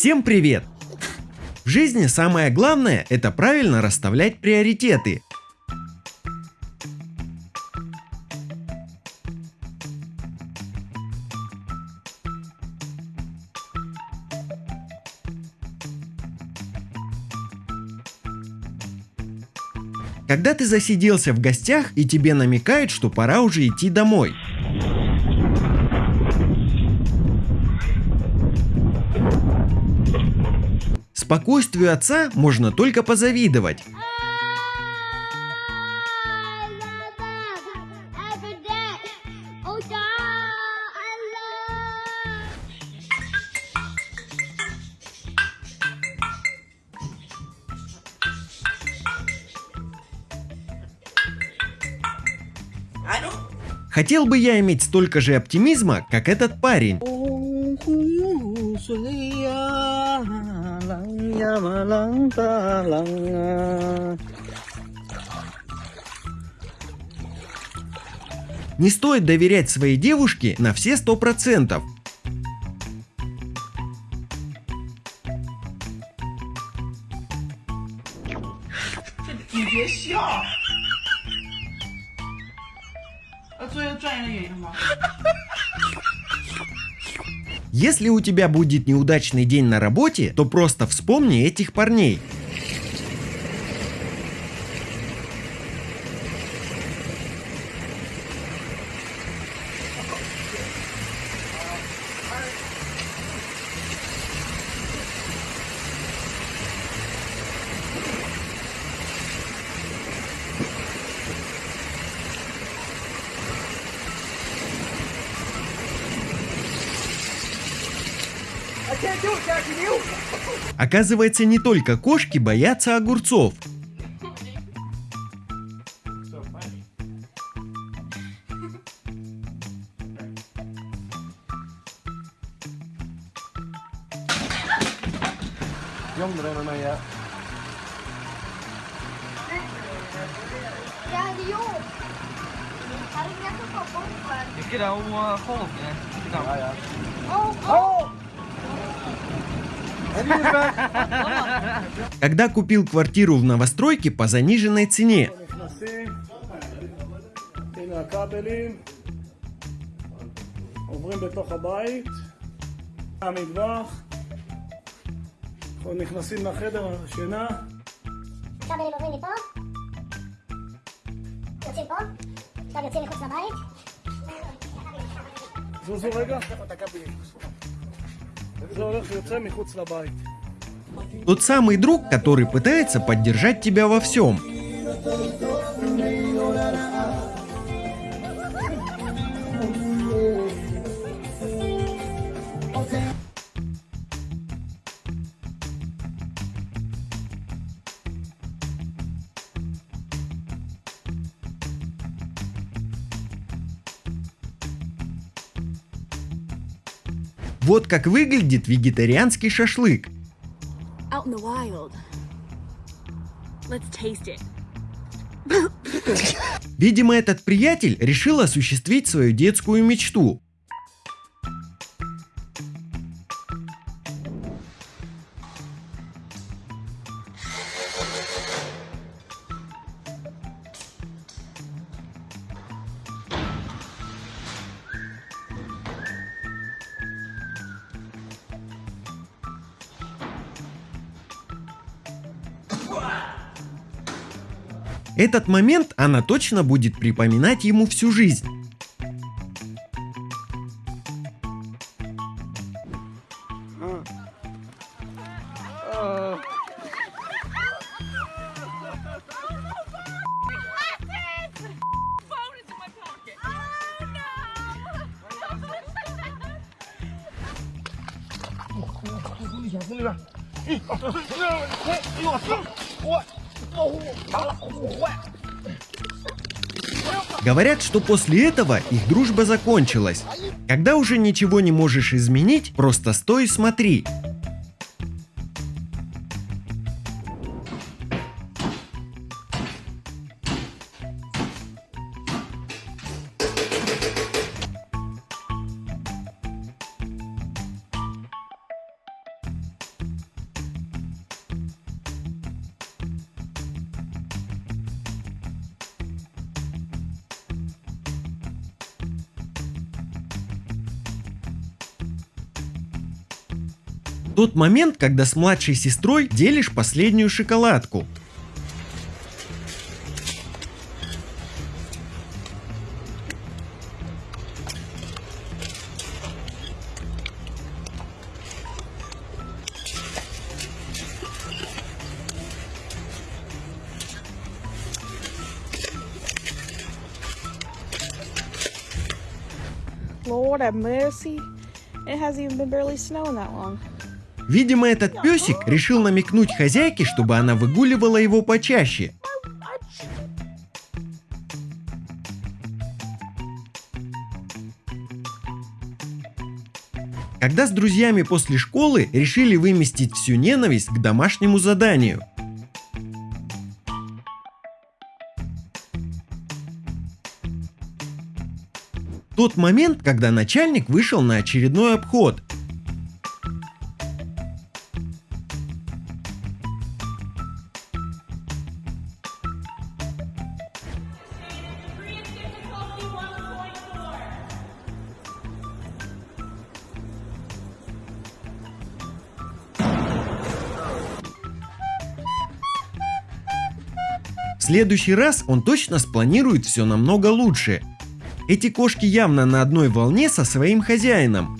Всем привет! В жизни самое главное – это правильно расставлять приоритеты. Когда ты засиделся в гостях и тебе намекают, что пора уже идти домой. Спокойствию отца можно только позавидовать. Хотел бы я иметь столько же оптимизма, как этот парень. Не стоит доверять своей девушке на все сто процентов. Если у тебя будет неудачный день на работе, то просто вспомни этих парней. Оказывается, не только кошки боятся огурцов. Cái đâu khô nè. Cái đâu? Oh, Когда купил квартиру в новостройке по заниженной цене. עוברים בתוך הבית, המטבח, אנחנו נכנסים לחדר השינה. כבלים עוברים מפה, יוצאים פה, עכשיו יוצאים מחוץ לבית. זוזו רגע. Тот самый друг, который пытается поддержать тебя во всем. Вот как выглядит вегетарианский шашлык. Видимо, этот приятель решил осуществить свою детскую мечту. Этот момент она точно будет припоминать ему всю жизнь. Говорят, что после этого их дружба закончилась. Когда уже ничего не можешь изменить, просто стой и смотри. Тот момент, когда с младшей сестрой делишь последнюю шоколадку. Lord have mercy. It hasn't even been barely snowing that long. Видимо, этот песик решил намекнуть хозяйке, чтобы она выгуливала его почаще. Когда с друзьями после школы решили выместить всю ненависть к домашнему заданию. Тот момент, когда начальник вышел на очередной обход. Следующий раз он точно спланирует все намного лучше. Эти кошки явно на одной волне со своим хозяином.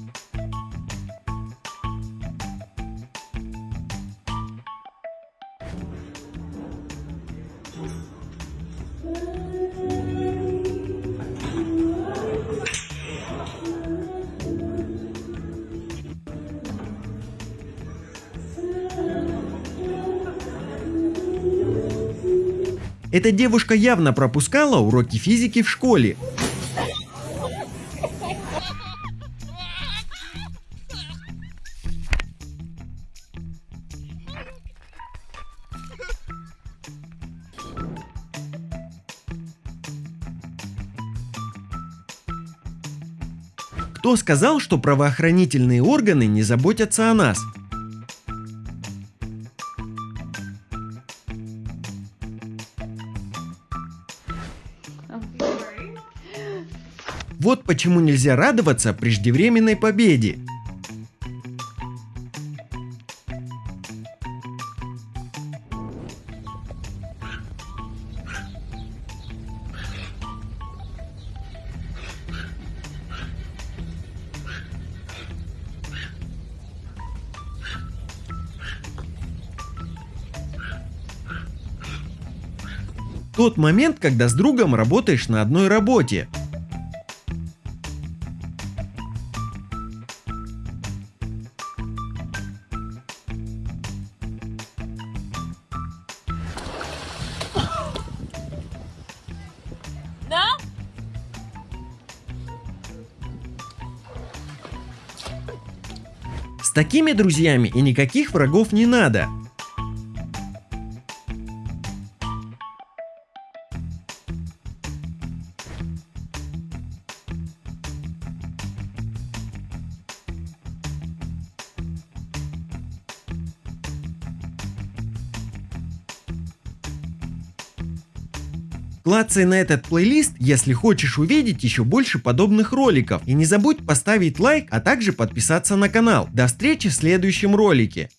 Эта девушка явно пропускала уроки физики в школе. Кто сказал, что правоохранительные органы не заботятся о нас? Вот почему нельзя радоваться преждевременной победе. Тот момент, когда с другом работаешь на одной работе. С такими друзьями и никаких врагов не надо. Клацай на этот плейлист, если хочешь увидеть еще больше подобных роликов. И не забудь поставить лайк, а также подписаться на канал. До встречи в следующем ролике.